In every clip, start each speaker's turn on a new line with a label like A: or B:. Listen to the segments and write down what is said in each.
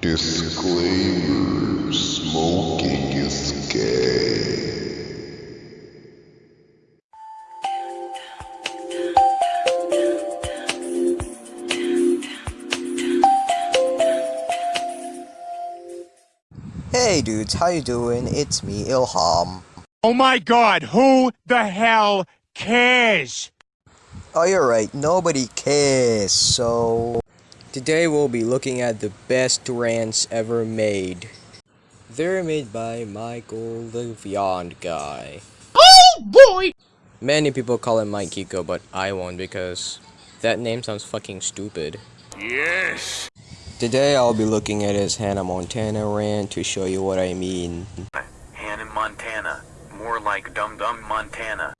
A: Disclaimer Smoking is gay.
B: Hey dudes, how you doing? It's me, Ilham.
C: Oh my god, who the hell cares?
B: Oh, you're right, nobody cares, so... Today we'll be looking at the best rants ever made. They're made by Michael the Beyond Guy.
C: Oh boy!
B: Many people call him Mike Kiko, but I won't because that name sounds fucking stupid.
C: Yes!
B: Today I'll be looking at his Hannah Montana rant to show you what I mean.
D: Hannah Montana. More like Dum Dum Montana.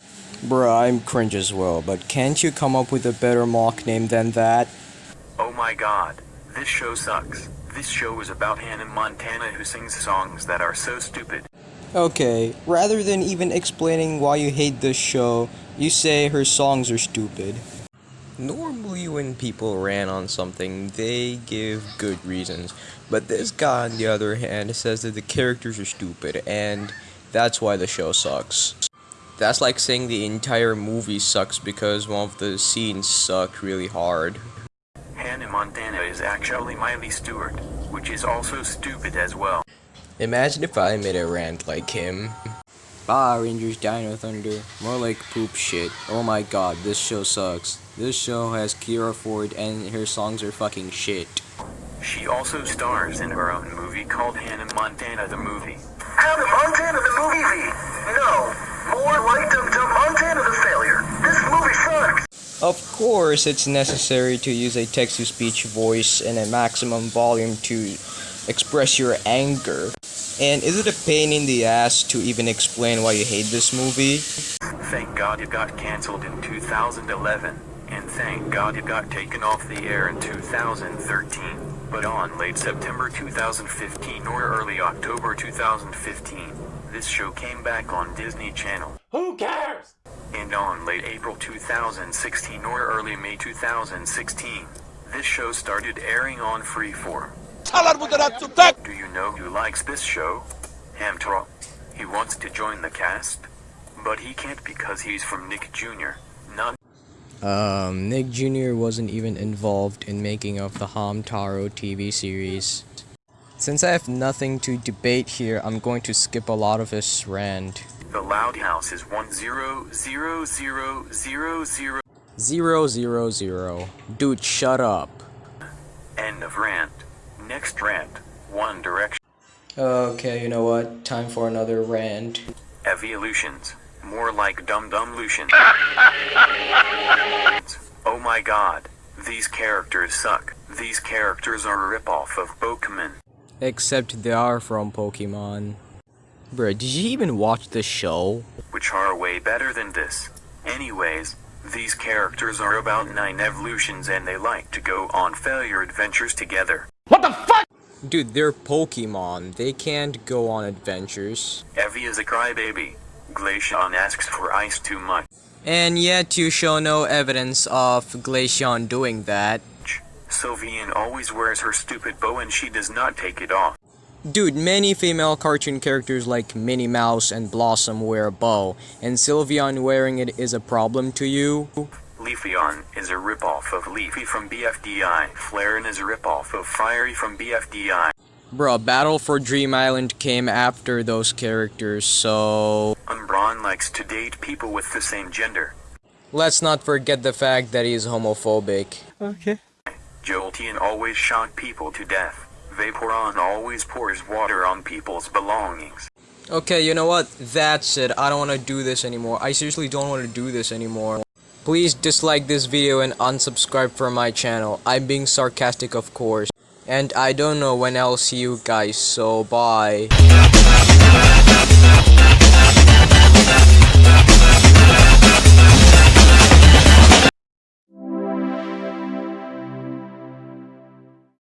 B: Bruh, I'm cringe as well, but can't you come up with a better mock name than that?
D: Oh my god. This show sucks. This show is about Hannah Montana who sings songs that are so stupid.
B: Okay, rather than even explaining why you hate this show, you say her songs are stupid. Normally when people rant on something, they give good reasons, but this guy on the other hand says that the characters are stupid, and that's why the show sucks. That's like saying the entire movie sucks because one of the scenes sucked really hard.
D: Hannah Montana is actually Miley Stewart, which is also stupid as well.
B: Imagine if I made a rant like him. Power Rangers Dino Thunder, more like poop shit. Oh my god, this show sucks. This show has Kira Ford and her songs are fucking shit.
D: She also stars in her own movie called Hannah Montana the Movie.
E: Hannah Montana the movie V. No. More like Dum Dum Montana the failure. This movie sucks.
B: Of course, it's necessary to use a text-to-speech voice and a maximum volume to express your anger. And is it a pain in the ass to even explain why you hate this movie?
D: Thank God it got cancelled in 2011. And thank God it got taken off the air in 2013. But on late September 2015 or early October 2015, this show came back on Disney Channel.
C: Who cares?
D: And on late April 2016 or early May 2016, this show started airing on Freeform. Do you know who likes this show? Hamtaro. He wants to join the cast, but he can't because he's from Nick Jr., not
B: Um, Nick Jr. wasn't even involved in making of the Hamtaro TV series. Since I have nothing to debate here, I'm going to skip a lot of his rant.
D: The Loud House is one zero zero zero zero zero.
B: Zero zero zero. Dude, shut up.
D: End of rant. Next rant. One Direction.
B: Okay, you know what? Time for another rant.
D: Eeveelutions. More like Dum Dum Lucian. oh my god. These characters suck. These characters are a ripoff of Pokemon.
B: Except they are from Pokemon. Bruh, did you even watch the show?
D: which are way better than this. Anyways, these characters are about nine Eeveelutions and they like to go on failure adventures together. What the fuck?
B: Dude, they're Pokemon. They can't go on adventures.
D: Eevee is a crybaby. Glaceon asks for ice too much.
B: And yet you show no evidence of Glaceon doing that.
D: Sylveon always wears her stupid bow and she does not take it off.
B: Dude, many female cartoon characters like Minnie Mouse and Blossom wear a bow, and Sylveon wearing it is a problem to you?
D: Leafeon is a ripoff of Leafy from BFDI. Flareon is a ripoff of Firey from BFDI.
B: Bruh, Battle for Dream Island came after those characters, so...
D: Umbreon likes to date people with the same gender.
B: Let's not forget the fact that he's homophobic. Okay.
D: Jolteon always shot people to death. Vaporeon always pours water on people's belongings.
B: Okay, you know what? That's it. I don't want to do this anymore. I seriously don't want to do this anymore. Please dislike this video and unsubscribe from my channel. I'm being sarcastic, of course. And I don't know when I'll see you guys, so bye.